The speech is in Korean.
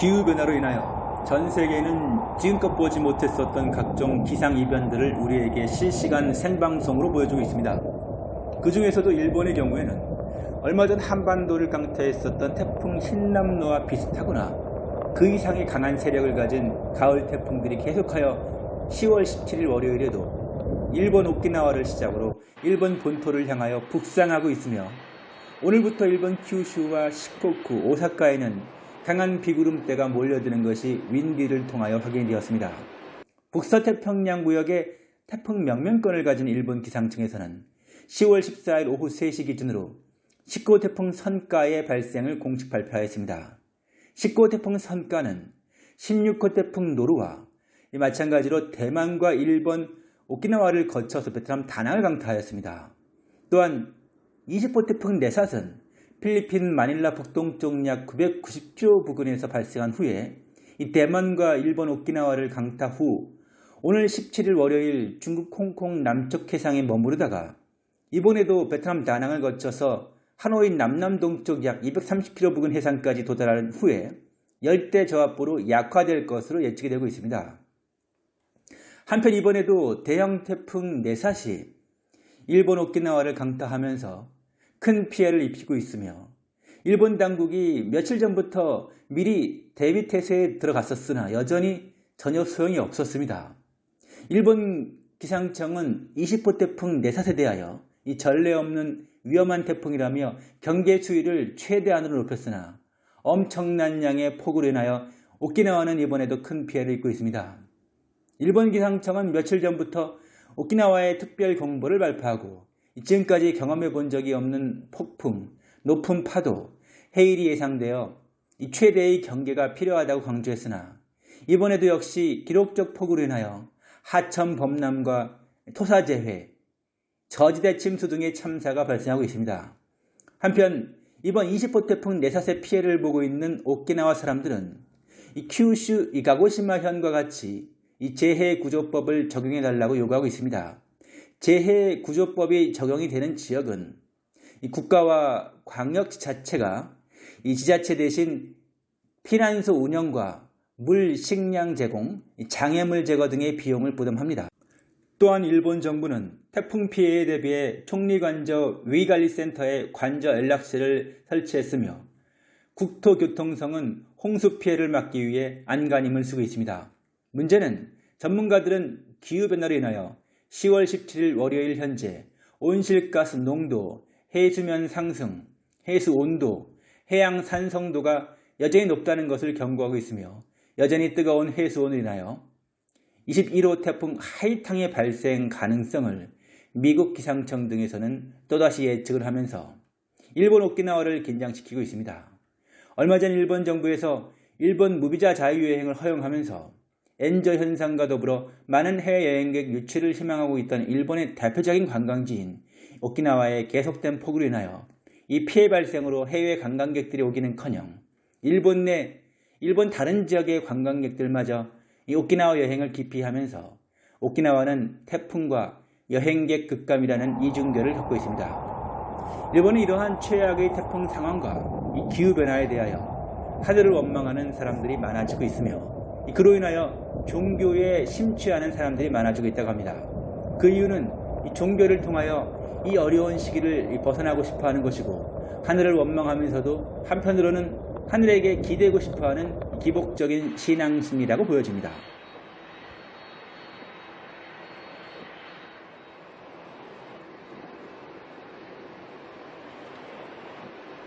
기후변화로 인하여 전 세계는 지금껏 보지 못했었던 각종 기상이변들을 우리에게 실시간 생방송으로 보여주고 있습니다. 그 중에서도 일본의 경우에는 얼마 전 한반도를 강타했었던 태풍 흰남노와 비슷하거나 그 이상의 강한 세력을 가진 가을 태풍들이 계속하여 10월 17일 월요일에도 일본 오키나와를 시작으로 일본 본토를 향하여 북상하고 있으며 오늘부터 일본 큐슈와 시코쿠, 오사카에는 강한 비구름대가 몰려드는 것이 윈디를 통하여 확인되었습니다. 북서태평양 구역의 태풍 명명권을 가진 일본 기상청에서는 10월 14일 오후 3시 기준으로 19호 태풍 선가의 발생을 공식 발표하였습니다. 19호 태풍 선가는 16호 태풍 노루와 마찬가지로 대만과 일본, 오키나와를 거쳐서 베트남 다낭을 강타하였습니다. 또한 20호 태풍 네삿은 필리핀 마닐라 북동쪽 약 990km 부근에서 발생한 후에 이 대만과 일본 오키나와를 강타 후 오늘 17일 월요일 중국 홍콩 남쪽 해상에 머무르다가 이번에도 베트남 다낭을 거쳐서 하노이 남남동쪽 약 230km 부근 해상까지 도달한 후에 열대 저압부로 약화될 것으로 예측이 되고 있습니다. 한편 이번에도 대형 태풍 네사시 일본 오키나와를 강타하면서 큰 피해를 입히고 있으며 일본 당국이 며칠 전부터 미리 대비 태세에 들어갔었으나 여전히 전혀 소용이 없었습니다. 일본 기상청은 20호 태풍 네사에 대하여 이 전례 없는 위험한 태풍이라며 경계 수위를 최대한으로 높였으나 엄청난 양의 폭우로 인하여 오키나와는 이번에도 큰 피해를 입고 있습니다. 일본 기상청은 며칠 전부터 오키나와의 특별 경보를 발표하고 지금까지 경험해 본 적이 없는 폭풍, 높은 파도, 해일이 예상되어 최대의 경계가 필요하다고 강조했으나 이번에도 역시 기록적 폭우로 인하여 하천 범람과 토사재해, 저지대 침수 등의 참사가 발생하고 있습니다. 한편 이번 20호 태풍 네사세 피해를 보고 있는 오키나와 사람들은 이 큐슈, 이 가고시마 현과 같이 이 재해 구조법을 적용해 달라고 요구하고 있습니다. 재해 구조법이 적용이 되는 지역은 국가와 광역 자체가 이 지자체 대신 피난소 운영과 물, 식량 제공, 장애물 제거 등의 비용을 부담합니다. 또한 일본 정부는 태풍 피해에 대비해 총리관저 위관리센터에 관저 연락실을 설치했으며 국토교통성은 홍수 피해를 막기 위해 안간힘을 쓰고 있습니다. 문제는 전문가들은 기후변화로 인하여 10월 17일 월요일 현재 온실가스 농도, 해수면 상승, 해수 온도, 해양 산성도가 여전히 높다는 것을 경고하고 있으며 여전히 뜨거운 해수온으로 인하여 21호 태풍 하이탕의 발생 가능성을 미국 기상청 등에서는 또다시 예측을 하면서 일본 오키나와를 긴장시키고 있습니다. 얼마 전 일본 정부에서 일본 무비자 자유여행을 허용하면서 엔저 현상과 더불어 많은 해외여행객 유치를 희망하고 있던 일본의 대표적인 관광지인 오키나와의 계속된 폭우로 인하여 이 피해 발생으로 해외 관광객들이 오기는커녕 일본 내 일본 다른 지역의 관광객들마저 이 오키나와 여행을 기피하면서 오키나와는 태풍과 여행객 급감이라는 이중결을 겪고 있습니다. 일본은 이러한 최악의 태풍 상황과 이 기후변화에 대하여 하늘을 원망하는 사람들이 많아지고 있으며 그로 인하여 종교에 심취하는 사람들이 많아지고 있다고 합니다. 그 이유는 이 종교를 통하여 이 어려운 시기를 벗어나고 싶어 하는 것이고 하늘을 원망하면서도 한편으로는 하늘에게 기대고 싶어 하는 기복적인 신앙심이라고 보여집니다.